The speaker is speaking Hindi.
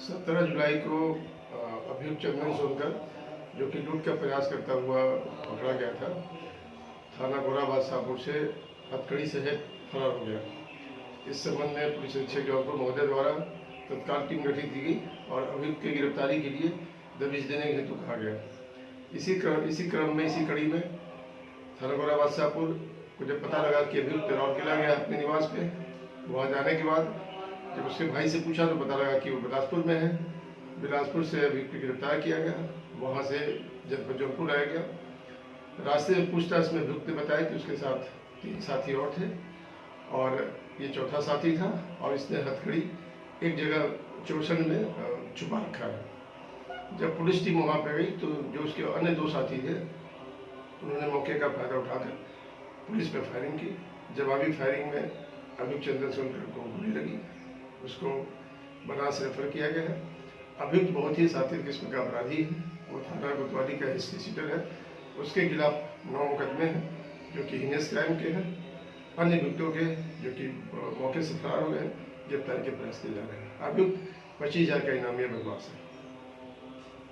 सत्रह जुलाई को अभियुक्त चंदन सोनकर, जो कि लूट का प्रयास करता हुआ पकड़ा गया था, थाना गोराबाद शाहपुर से हथकड़ी सहित फरार हो गया। इस संबंध में पुलिस अधीक्षक जौनपुर महोदय द्वारा तत्काल टीम गठित की गई और अभियुक्त की गिरफ्तारी के लिए दबिश देने के हेतु कहा गया। इसी क्रम इसी क्रम में, इसी कड़ी में थाना गोराबाद शाहपुर को जब पता लगा कि अभियुक्त राउरकेला गया अपने निवास पे, वहाँ जाने के बाद जब उसके भाई से पूछा तो पता लगा कि वो बिलासपुर में है। बिलासपुर से अभियुक्त गिरफ़्तार किया गया। वहाँ से जब जौनपुर लाया गया। रास्ते में पूछताछ में अभियुक्त ने बताया कि उसके साथ तीन साथी और थे और ये चौथा साथी था और इसने हथकड़ी एक जगह चौसन में छुपा रखा है। जब पुलिस टीम वहाँ पर गई तो जो उसके अन्य दो साथी थे, उन्होंने मौके का फ़ायदा उठाकर पुलिस पे फायरिंग की। जवाबी फायरिंग में अभियुक्त चंद्र सोनकर को गोली लगी। उसको बनास रेफर किया गया है। अभियुक्त बहुत ही साथी किस्म का अपराधी है। वो थाना कोतवाली का हिस्ट्री सीटर है। उसके खिलाफ नौ मुकदमे हैं, जो कि हिनेस क्राइम के हैं। अन्य अभियुक्तों के, जो कि मौके से फरार हुए हैं, गिरफ्तारी के प्रयास किए जा रहे हैं। अभियुक्त पच्चीस हज़ार का इनामी बदमाश है।